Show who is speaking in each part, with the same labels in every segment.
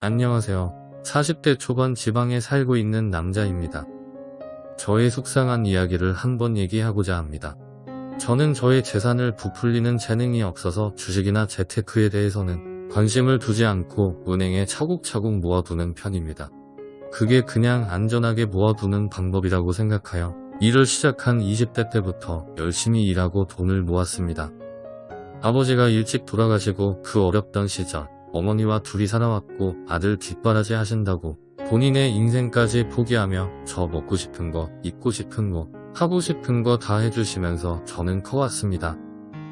Speaker 1: 안녕하세요. 40대 초반 지방에 살고 있는 남자입니다. 저의 속상한 이야기를 한번 얘기하고자 합니다. 저는 저의 재산을 부풀리는 재능이 없어서 주식이나 재테크에 대해서는 관심을 두지 않고 은행에 차곡차곡 모아두는 편입니다. 그게 그냥 안전하게 모아두는 방법이라고 생각하여 일을 시작한 20대 때부터 열심히 일하고 돈을 모았습니다. 아버지가 일찍 돌아가시고 그 어렵던 시절 어머니와 둘이 살아왔고 아들 뒷바라지 하신다고 본인의 인생까지 포기하며 저 먹고 싶은 거, 입고 싶은 거, 하고 싶은 거 다 해주시면서 저는 커왔습니다.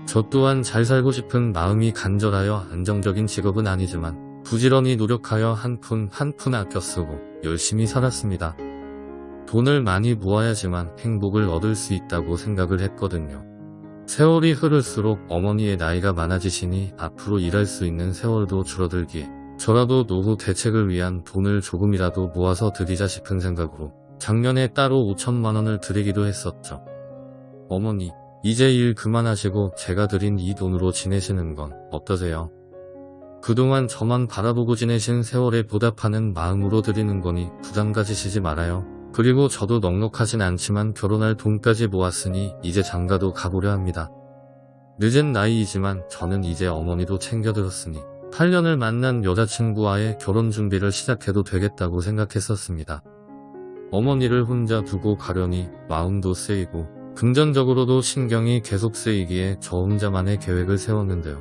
Speaker 1: 저 또한 잘 살고 싶은 마음이 간절하여 안정적인 직업은 아니지만 부지런히 노력하여 한 푼 한 푼 아껴 쓰고 열심히 살았습니다. 돈을 많이 모아야지만 행복을 얻을 수 있다고 생각을 했거든요. 세월이 흐를수록 어머니의 나이가 많아지시니 앞으로 일할 수 있는 세월도 줄어들기에 저라도 노후 대책을 위한 돈을 조금이라도 모아서 드리자 싶은 생각으로 작년에 따로 5천만원을 드리기도 했었죠. 어머니, 이제 일 그만하시고 제가 드린 이 돈으로 지내시는 건 어떠세요? 그동안 저만 바라보고 지내신 세월에 보답하는 마음으로 드리는 거니 부담 가지시지 말아요. 그리고 저도 넉넉하진 않지만 결혼할 돈까지 모았으니 이제 장가도 가보려 합니다. 늦은 나이이지만 저는 이제 어머니도 챙겨들었으니 8년을 만난 여자친구와의 결혼 준비를 시작해도 되겠다고 생각했었습니다. 어머니를 혼자 두고 가려니 마음도 쓰이고 금전적으로도 신경이 계속 쓰이기에 저 혼자만의 계획을 세웠는데요.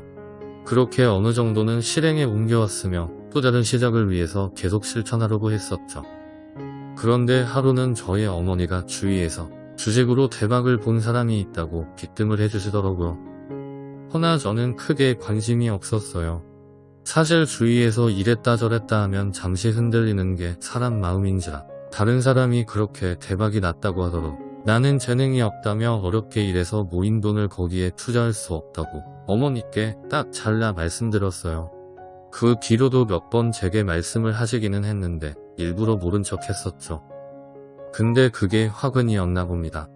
Speaker 1: 그렇게 어느 정도는 실행에 옮겨왔으며 또 다른 시작을 위해서 계속 실천하려고 했었죠. 그런데 하루는 저의 어머니가 주위에서 주식으로 대박을 본 사람이 있다고 기뜸을 해주시더라고요. 허나 저는 크게 관심이 없었어요. 사실 주위에서 이랬다 저랬다 하면 잠시 흔들리는 게 사람 마음인지라 다른 사람이 그렇게 대박이 났다고 하더라도 나는 재능이 없다며 어렵게 일해서 모인 돈을 거기에 투자할 수 없다고 어머니께 딱 잘라 말씀드렸어요. 그 뒤로도 몇 번 제게 말씀을 하시기는 했는데 일부러 모른 척 했었죠. 근데 그게 화근이었나 봅니다.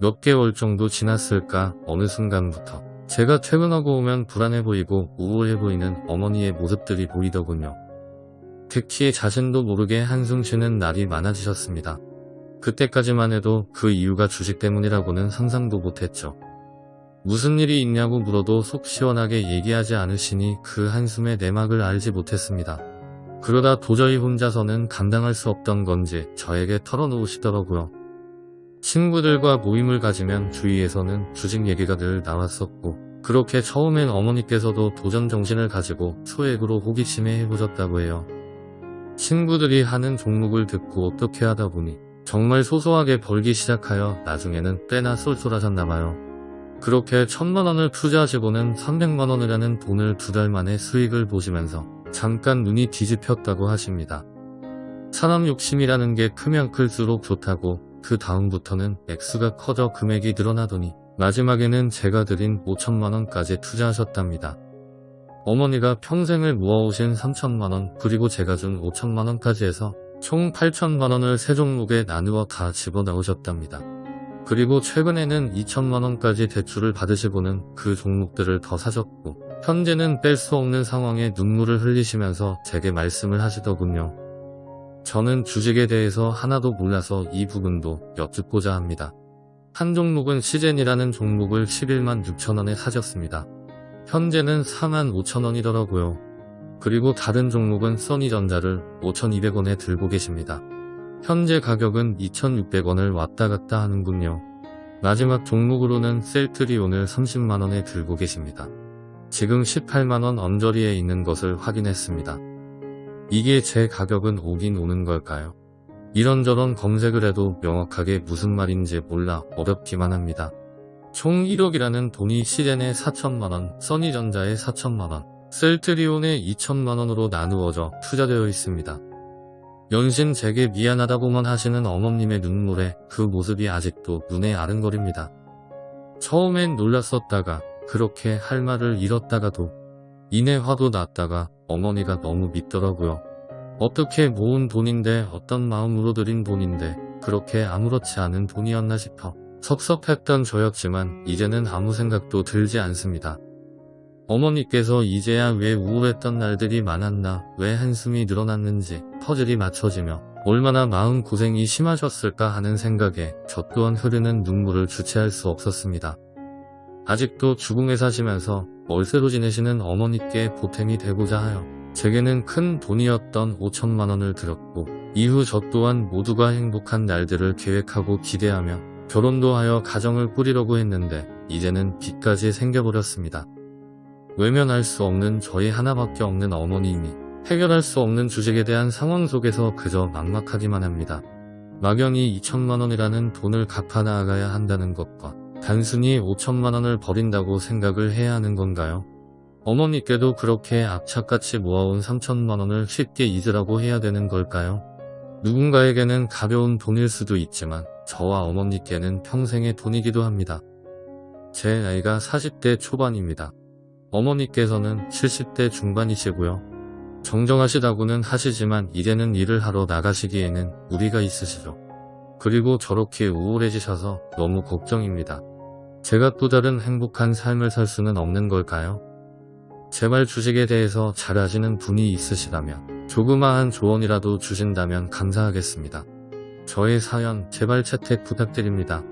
Speaker 1: 몇 개월 정도 지났을까 어느 순간부터 제가 퇴근하고 오면 불안해 보이고 우울해 보이는 어머니의 모습들이 보이더군요. 특히 자신도 모르게 한숨 쉬는 날이 많아지셨습니다. 그때까지만 해도 그 이유가 주식 때문이라고는 상상도 못했죠. 무슨 일이 있냐고 물어도 속 시원하게 얘기하지 않으시니 그 한숨의 내막을 알지 못했습니다. 그러다 도저히 혼자서는 감당할 수 없던 건지 저에게 털어놓으시더라고요. 친구들과 모임을 가지면 주위에서는 주식 얘기가 늘 나왔었고 그렇게 처음엔 어머니께서도 도전 정신을 가지고 소액으로 호기심에 해보셨다고 해요. 친구들이 하는 종목을 듣고 어떻게 하다 보니 정말 소소하게 벌기 시작하여 나중에는 꽤나 쏠쏠하셨나봐요. 그렇게 천만원을 투자하시고는 300만원이라는 돈을 두 달 만에 수익을 보시면서 잠깐 눈이 뒤집혔다고 하십니다. 사람 욕심이라는 게 크면 클수록 좋다고 그 다음부터는 액수가 커져 금액이 늘어나더니 마지막에는 제가 드린 5천만원까지 투자하셨답니다. 어머니가 평생을 모아오신 3천만원 그리고 제가 준 5천만원까지 해서 총 8천만원을 세 종목에 나누어 다 집어넣으셨답니다. 그리고 최근에는 2천만원까지 대출을 받으시고는 그 종목들을 더 사셨고 현재는 뺄 수 없는 상황에 눈물을 흘리시면서 제게 말씀을 하시더군요. 저는 주식에 대해서 하나도 몰라서 이 부분도 여쭙고자 합니다. 한 종목은 시젠이라는 종목을 11만 6천원에 사셨습니다. 현재는 4만 5천원이더라고요. 그리고 다른 종목은 써니전자를 5,200원에 들고 계십니다. 현재 가격은 2,600원을 왔다 갔다 하는군요. 마지막 종목으로는 셀트리온을 30만원에 들고 계십니다. 지금 18만원 언저리에 있는 것을 확인했습니다. 이게 제 가격은 오긴 오는 걸까요? 이런저런 검색을 해도 명확하게 무슨 말인지 몰라 어렵기만 합니다. 총 1억이라는 돈이 시젠에 4천만원, 써니전자에 4천만원, 셀트리온에 2천만원으로 나누어져 투자되어 있습니다. 연신 제게 미안하다고만 하시는 어머님의 눈물에 그 모습이 아직도 눈에 아른거립니다. 처음엔 놀랐었다가 그렇게 할 말을 잃었다가도 이내 화도 났다가 어머니가 너무 믿더라고요. 어떻게 모은 돈인데 어떤 마음으로 들인 돈인데 그렇게 아무렇지 않은 돈이었나 싶어 섭섭했던 저였지만 이제는 아무 생각도 들지 않습니다. 어머니께서 이제야 왜 우울했던 날들이 많았나, 왜 한숨이 늘어났는지 퍼즐이 맞춰지며 얼마나 마음 고생이 심하셨을까 하는 생각에 저 또한 흐르는 눈물을 주체할 수 없었습니다. 아직도 주궁에 사시면서 월세로 지내시는 어머니께 보탬이 되고자 하여 제게는 큰 돈이었던 5천만 원을 드렸고 이후 저 또한 모두가 행복한 날들을 계획하고 기대하며 결혼도 하여 가정을 꾸리려고 했는데 이제는 빚까지 생겨버렸습니다. 외면할 수 없는 저희 하나밖에 없는 어머님이 해결할 수 없는 주식에 대한 상황 속에서 그저 막막하기만 합니다. 막연히 2천만 원이라는 돈을 갚아 나가야 한다는 것과 단순히 5천만 원을 버린다고 생각을 해야 하는 건가요? 어머니께도 그렇게 악착같이 모아온 3천만 원을 쉽게 잊으라고 해야 되는 걸까요? 누군가에게는 가벼운 돈일 수도 있지만 저와 어머니께는 평생의 돈이기도 합니다. 제 나이가 40대 초반입니다. 어머니께서는 70대 중반이시고요. 정정하시다고는 하시지만 이제는 일을 하러 나가시기에는 무리가 있으시죠. 그리고 저렇게 우울해지셔서 너무 걱정입니다. 제가 또 다른 행복한 삶을 살 수는 없는 걸까요? 제발 주식에 대해서 잘 아시는 분이 있으시다면 조그마한 조언이라도 주신다면 감사하겠습니다. 저의 사연 제발 채택 부탁드립니다.